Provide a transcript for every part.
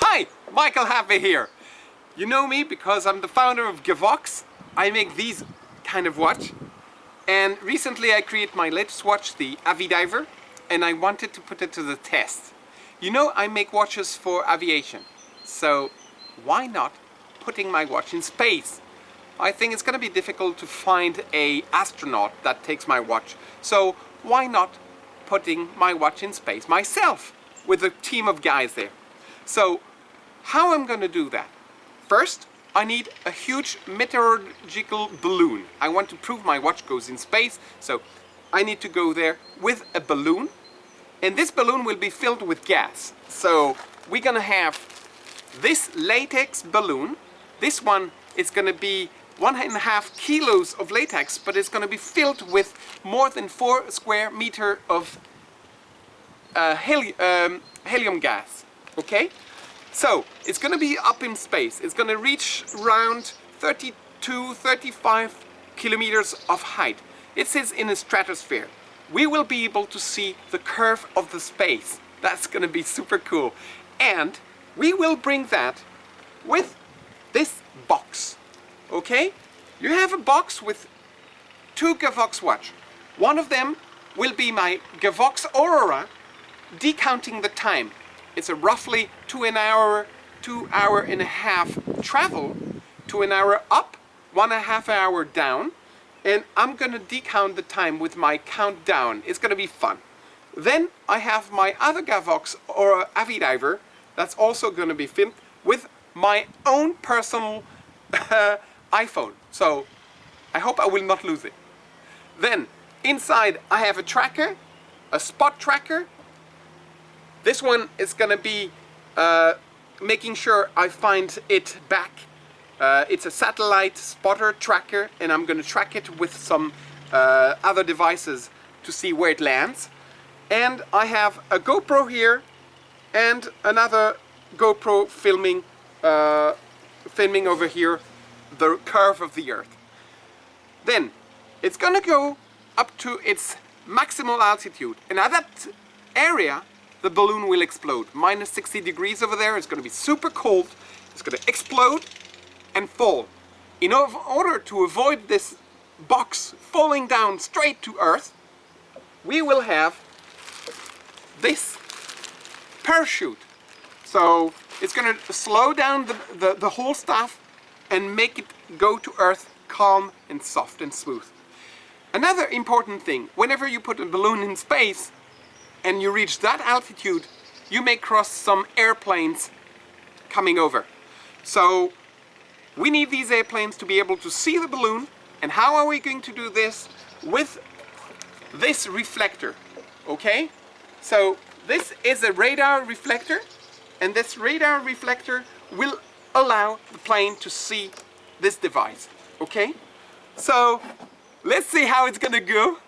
Hi, Michael Happé here. You know me because I'm the founder of Gavox. I make these kind of watch. And recently I created my latest watch, the Avidiver, and I wanted to put it to the test. You know I make watches for aviation, so why not putting my watch in space? I think it's going to be difficult to find a astronaut that takes my watch, so why not putting my watch in space myself with a team of guys there. So how I'm going to do that? First, I need a huge meteorological balloon. I want to prove my watch goes in space, so I need to go there with a balloon. And this balloon will be filled with gas. So we're gonna have this latex balloon. This one is gonna be one and a half kilos of latex, but it's gonna be filled with more than four square meter of uh, heli um, helium gas, okay? So, it's gonna be up in space. It's gonna reach around 32, 35 kilometers of height. It sits in the stratosphere. We will be able to see the curve of the space. That's gonna be super cool. And we will bring that with this box, okay? You have a box with two Gavox watch. One of them will be my Gavox Aurora decounting the time. It's a roughly two an hour, two hour and a half travel, to an hour up, one and a half hour down, and I'm gonna decount the time with my countdown. It's gonna be fun. Then I have my other Gavox or Avidiver that's also gonna be filmed with my own personal iPhone. So I hope I will not lose it. Then inside I have a tracker, a spot tracker, this one is gonna be uh, making sure I find it back. Uh, it's a satellite spotter tracker and I'm gonna track it with some uh, other devices to see where it lands. And I have a GoPro here and another GoPro filming, uh, filming over here the curve of the Earth. Then it's gonna go up to its maximal altitude and at that area the balloon will explode. Minus 60 degrees over there, it's going to be super cold, it's going to explode and fall. In order to avoid this box falling down straight to Earth, we will have this parachute. So it's going to slow down the, the, the whole stuff and make it go to Earth calm and soft and smooth. Another important thing, whenever you put a balloon in space, and you reach that altitude, you may cross some airplanes coming over. So we need these airplanes to be able to see the balloon and how are we going to do this? With this reflector, okay? So this is a radar reflector and this radar reflector will allow the plane to see this device, okay? So let's see how it's gonna go.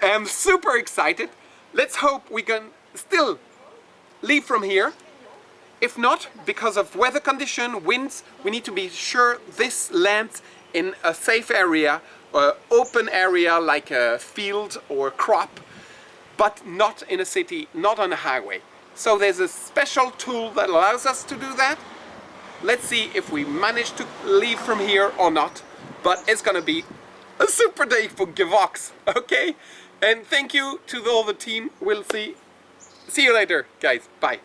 I'm super excited. Let's hope we can still leave from here. If not, because of weather condition, winds, we need to be sure this lands in a safe area, or open area like a field or crop, but not in a city, not on a highway. So there's a special tool that allows us to do that. Let's see if we manage to leave from here or not, but it's gonna be a super day for Gavox, okay? And thank you to all the team. We'll see. See you later, guys. Bye.